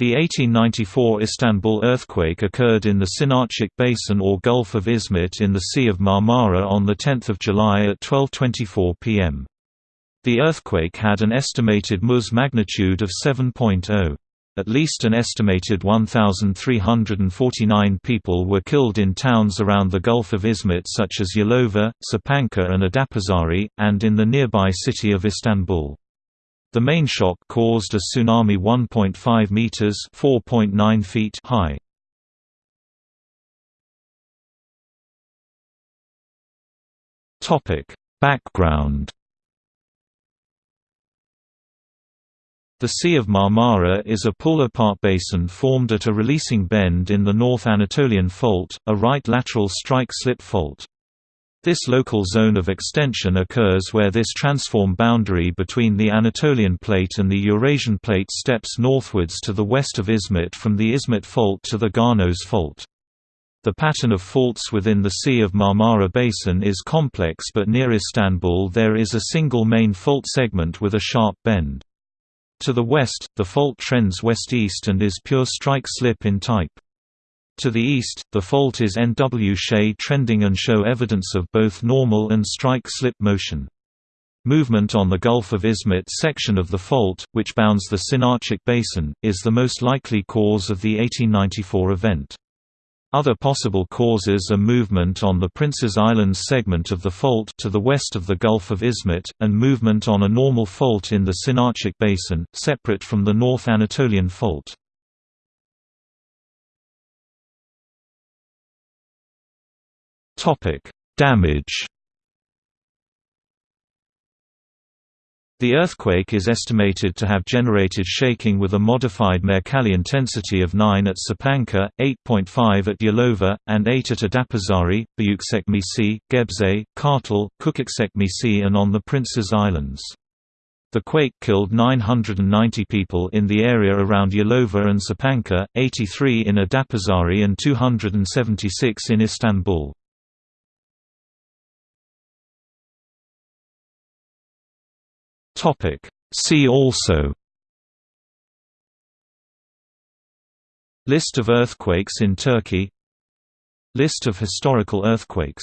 The 1894 Istanbul earthquake occurred in the Çınarcık Basin or Gulf of Izmit in the Sea of Marmara on 10 July at 12.24 pm. The earthquake had an estimated Ms magnitude of 7.0. At least an estimated 1,349 people were killed in towns around the Gulf of Izmit such as Yalova, Sapanca and Adapazari, and in the nearby city of Istanbul. The main shock caused a tsunami 1.5 meters (4.9 feet) high. Topic: Background The Sea of Marmara is a pull-apart basin formed at a releasing bend in the North Anatolian Fault, a right lateral strike-slip fault. This local zone of extension occurs where this transform boundary between the Anatolian Plate and the Eurasian Plate steps northwards to the west of Izmit from the Izmit Fault to the Ganos Fault. The pattern of faults within the Sea of Marmara Basin is complex but near Istanbul there is a single main fault segment with a sharp bend. To the west, the fault trends west-east and is pure strike-slip in type. To the east, the fault is NW trending and show evidence of both normal and strike-slip motion. Movement on the Gulf of Izmit section of the fault, which bounds the Çınarcık Basin, is the most likely cause of the 1894 event. Other possible causes are movement on the Prince's Islands segment of the fault to the west of the Gulf of Izmit, and movement on a normal fault in the Çınarcık Basin, separate from the North Anatolian Fault. Topic: Damage. The earthquake is estimated to have generated shaking with a modified Mercalli intensity of 9 at Sapanca, 8.5 at Yalova, and 8 at Adapazarı, Büyükçekmece, Gebze, Kartal, Küçükçekmece and on the Prince's Islands. The quake killed 990 people in the area around Yalova and Sapanca, 83 in Adapazari and 276 in Istanbul. Topic. See also List of earthquakes in Turkey List of historical earthquakes